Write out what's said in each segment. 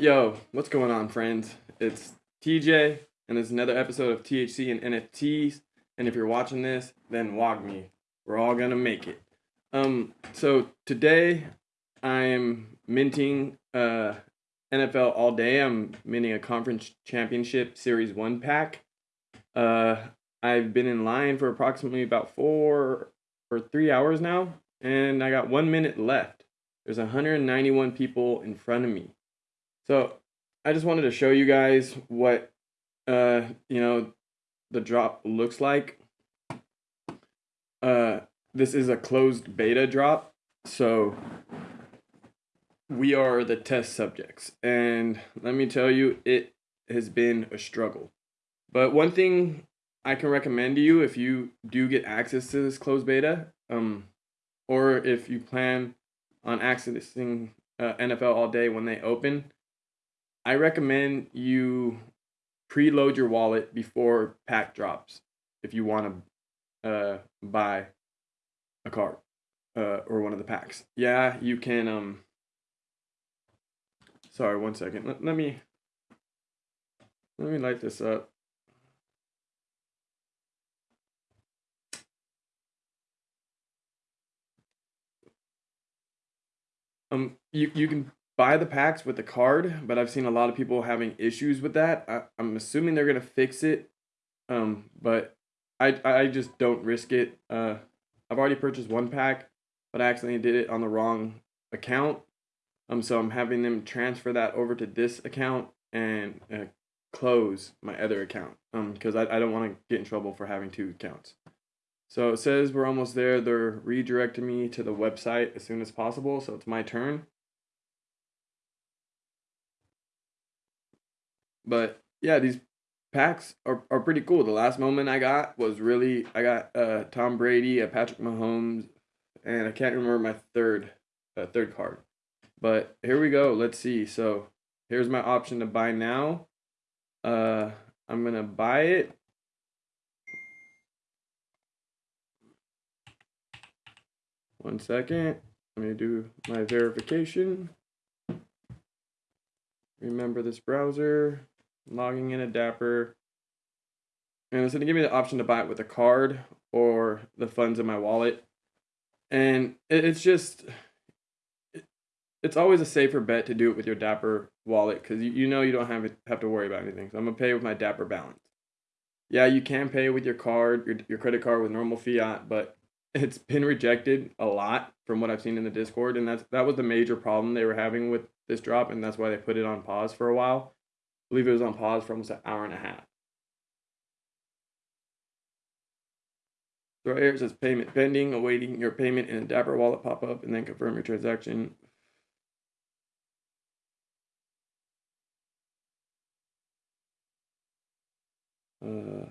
Yo, what's going on, friends? It's TJ, and it's another episode of THC and NFTs. And if you're watching this, then WAGMI. We're all gonna make it. Um, so today I am minting uh NFL all day. I'm minting a conference championship series one pack. Uh, I've been in line for approximately about four or three hours now, and I got one minute left. There's 191 people in front of me. So I just wanted to show you guys what uh you know the drop looks like. Uh this is a closed beta drop. So we are the test subjects and let me tell you it has been a struggle. But one thing I can recommend to you if you do get access to this closed beta um or if you plan on accessing uh, NFL all day when they open I recommend you preload your wallet before pack drops if you want to uh, buy a card uh, or one of the packs. Yeah, you can. Um, sorry, one second. Let, let me let me light this up. Um, you you can buy the packs with the card, but I've seen a lot of people having issues with that. I, I'm assuming they're gonna fix it, um, but I I just don't risk it. Uh, I've already purchased one pack, but I accidentally did it on the wrong account. Um, so I'm having them transfer that over to this account and uh, close my other account. Um, because I, I don't want to get in trouble for having two accounts. So it says we're almost there. They're redirecting me to the website as soon as possible. So it's my turn. But yeah, these packs are, are pretty cool. The last moment I got was really I got uh Tom Brady, a Patrick Mahomes, and I can't remember my third uh, third card. But here we go. Let's see. So here's my option to buy now. Uh I'm gonna buy it. One second. Let me do my verification. Remember this browser logging in a Dapper. And it's going to give me the option to buy it with a card or the funds in my wallet. And it's just, it's always a safer bet to do it with your Dapper wallet because you, you know you don't have, have to worry about anything. So I'm going to pay with my Dapper balance. Yeah, you can pay with your card, your, your credit card with normal fiat, but it's been rejected a lot from what I've seen in the Discord. And that's that was the major problem they were having with this drop. And that's why they put it on pause for a while believe it was on pause for almost an hour and a half. So right here it says payment pending, awaiting your payment in a Dapper wallet pop up, and then confirm your transaction. Uh,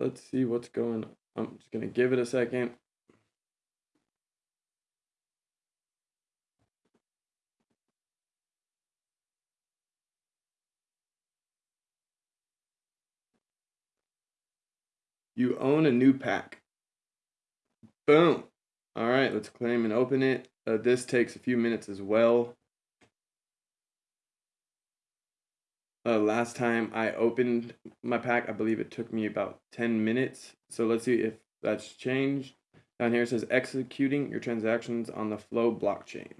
let's see what's going on. I'm just going to give it a second. You own a new pack. Boom. All right, let's claim and open it. Uh, this takes a few minutes as well. Uh, last time I opened my pack, I believe it took me about 10 minutes. So let's see if that's changed. Down here it says executing your transactions on the Flow blockchain.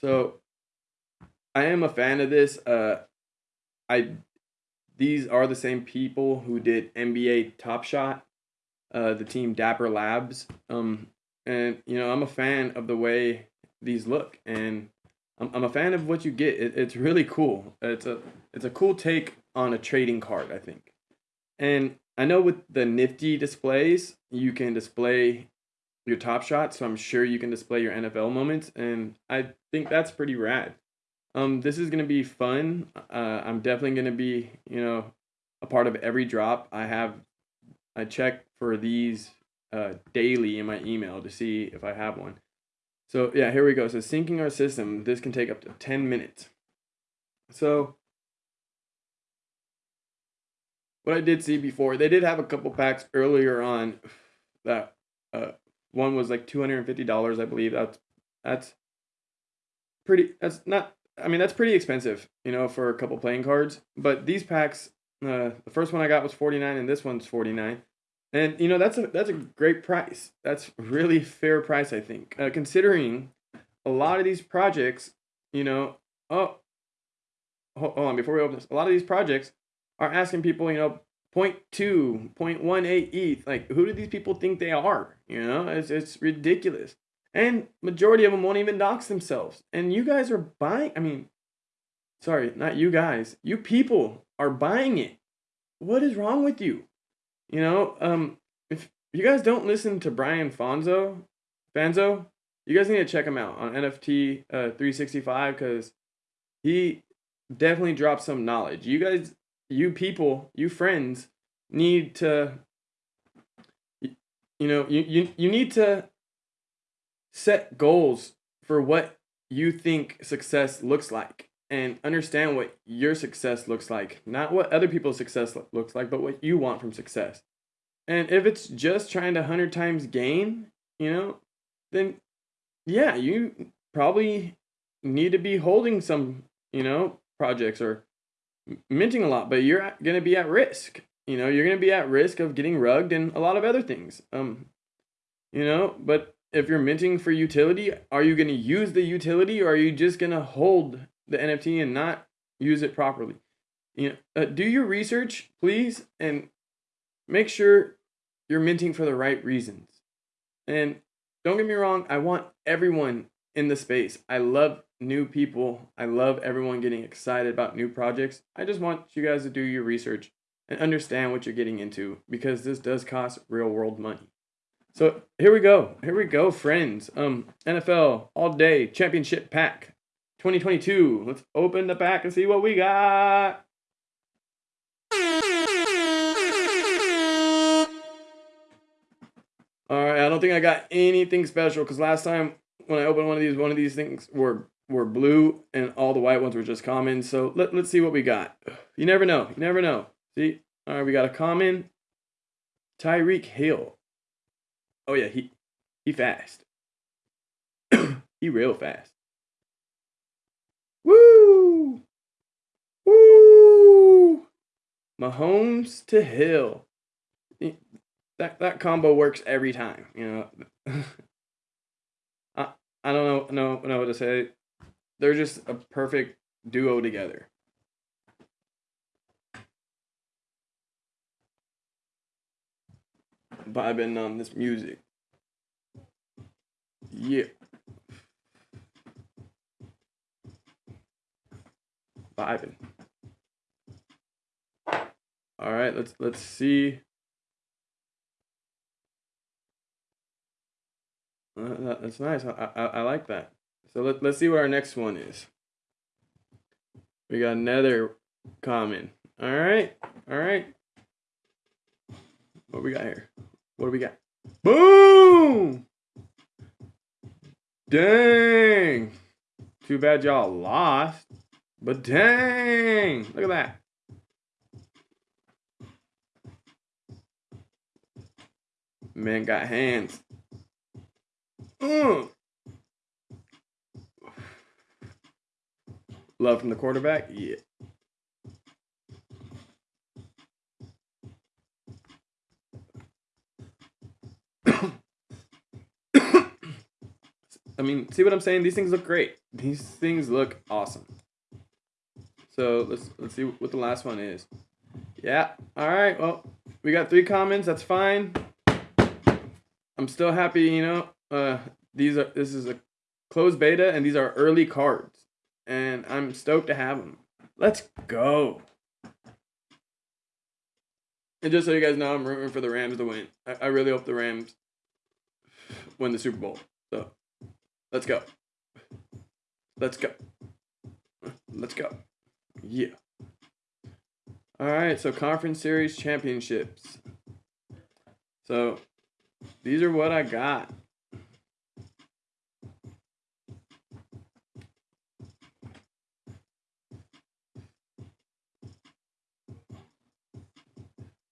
So I am a fan of this. Uh, I these are the same people who did NBA Top Shot, uh, the team Dapper Labs. Um, and you know I'm a fan of the way these look, and I'm I'm a fan of what you get. It, it's really cool. It's a it's a cool take on a trading card, I think. And I know with the nifty displays, you can display your top shot, so I'm sure you can display your NFL moments, and I think that's pretty rad. Um, this is gonna be fun. Uh, I'm definitely gonna be, you know, a part of every drop. I have, I check for these uh, daily in my email to see if I have one. So yeah, here we go. So syncing our system. This can take up to ten minutes. So what I did see before, they did have a couple packs earlier on that uh, one was like two hundred and fifty dollars, I believe. That's that's pretty. That's not. I mean, that's pretty expensive, you know, for a couple playing cards. But these packs, uh, the first one I got was forty nine, and this one's forty nine. And you know that's a that's a great price. That's really fair price, I think, uh, considering a lot of these projects. You know, oh, hold on before we open this. A lot of these projects are asking people, you know, 0.2, 0.18 ETH. Like, who do these people think they are? You know, it's, it's ridiculous. And majority of them won't even dox themselves. And you guys are buying, I mean, sorry, not you guys. You people are buying it. What is wrong with you? You know, um, if you guys don't listen to Brian Fonzo, Fanzo, you guys need to check him out on NFT uh, 365 because he definitely drops some knowledge. You guys you people, you friends, need to you know, you, you, you need to set goals for what you think success looks like and understand what your success looks like. Not what other people's success looks like, but what you want from success. And if it's just trying to 100 times gain, you know, then yeah, you probably need to be holding some, you know, projects or minting a lot, but you're going to be at risk. You know, you're going to be at risk of getting rugged and a lot of other things. Um, you know, but if you're minting for utility, are you going to use the utility or are you just going to hold the NFT and not use it properly? You know, uh, do your research, please, and make sure you're minting for the right reasons. And don't get me wrong, I want everyone in the space. I love new people. I love everyone getting excited about new projects. I just want you guys to do your research and understand what you're getting into because this does cost real world money. So here we go. Here we go, friends. Um, NFL all day championship pack 2022. Let's open the pack and see what we got. All right, I don't think I got anything special because last time when I opened one of these, one of these things were were blue and all the white ones were just common. So let, let's see what we got. You never know. You never know. See? All right, we got a common Tyreek Hill. Oh yeah, he he fast. he real fast. Woo! Woo! Mahomes to Hill. That that combo works every time, you know. I I don't know know know what to say. They're just a perfect duo together. Vibing on this music. Yeah. Vibing. All right, let's let's see. Uh, that's nice. I, I I like that. So let, let's see what our next one is. We got another common. All right. All right. What we got here? What do we got? Boom! Dang. Too bad y'all lost. But dang. Look at that. Man got hands. Mm. Love from the quarterback? Yeah. I mean, see what I'm saying? These things look great. These things look awesome. So let's let's see what the last one is. Yeah. All right. Well, we got three comments. That's fine. I'm still happy. You know, uh, these are this is a closed beta, and these are early cards and I'm stoked to have them. Let's go. And just so you guys know, I'm rooting for the Rams to win. I, I really hope the Rams win the Super Bowl. So, let's go. Let's go. Let's go. Yeah. All right, so conference series championships. So, these are what I got.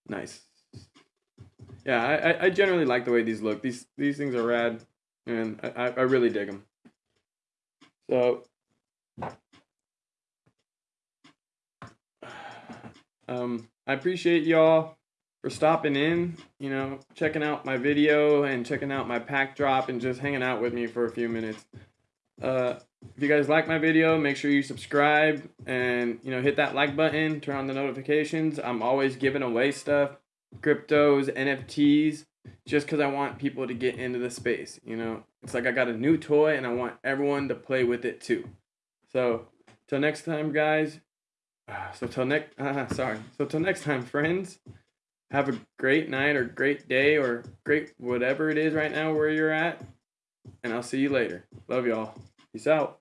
Nice. Yeah, I, I- generally like the way these look. These these things are rad, and I, I really dig them. So, um, I appreciate y'all for stopping in. You know, checking out my video and checking out my pack drop and just hanging out with me for a few minutes. Uh, if you guys like my video, make sure you subscribe and you know hit that like button, turn on the notifications. I'm always giving away stuff, cryptos, NFTs, just because I want people to get into the space. You know, it's like I got a new toy and I want everyone to play with it too. So till next time, guys. ah, So till next, uh, sorry. So till next time, friends. Have a great night or great day or great whatever it is right now where you're at. And I'll see you later. Love y'all. Peace out.